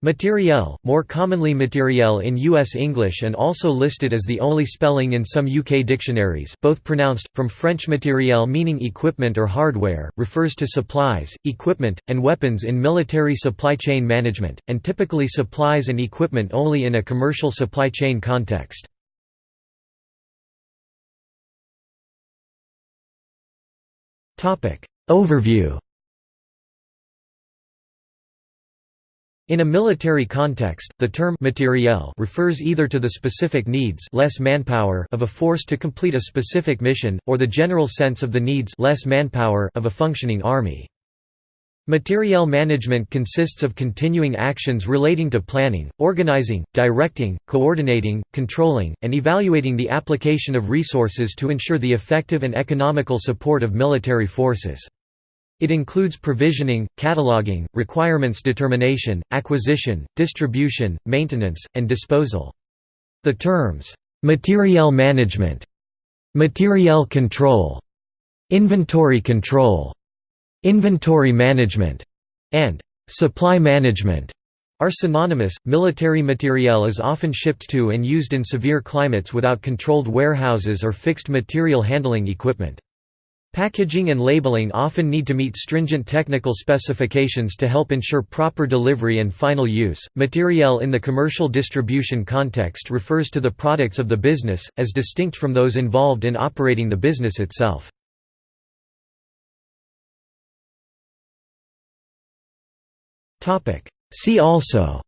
Materiel, more commonly materiel in U.S. English and also listed as the only spelling in some UK dictionaries both pronounced, from French matériel meaning equipment or hardware, refers to supplies, equipment, and weapons in military supply chain management, and typically supplies and equipment only in a commercial supply chain context. Overview In a military context, the term materiel refers either to the specific needs less manpower of a force to complete a specific mission, or the general sense of the needs less manpower of a functioning army. Materiel management consists of continuing actions relating to planning, organizing, directing, coordinating, controlling, and evaluating the application of resources to ensure the effective and economical support of military forces. It includes provisioning, cataloging, requirements determination, acquisition, distribution, maintenance, and disposal. The terms, "'materiel management", "'materiel control", "'inventory control", "'inventory management", and "'supply management' are synonymous. Military materiel is often shipped to and used in severe climates without controlled warehouses or fixed material handling equipment. Packaging and labeling often need to meet stringent technical specifications to help ensure proper delivery and final use. Materiel in the commercial distribution context refers to the products of the business, as distinct from those involved in operating the business itself. See also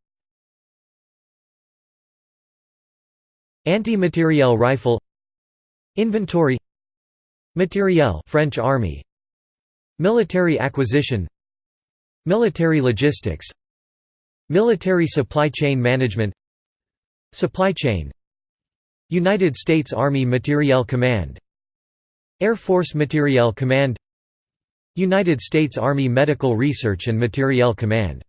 Anti-materiel rifle Inventory Materiel French Army. Military acquisition. Military logistics. Military supply chain management. Supply chain. United States Army Materiel Command. Air Force Materiel Command. United States Army Medical Research and Materiel Command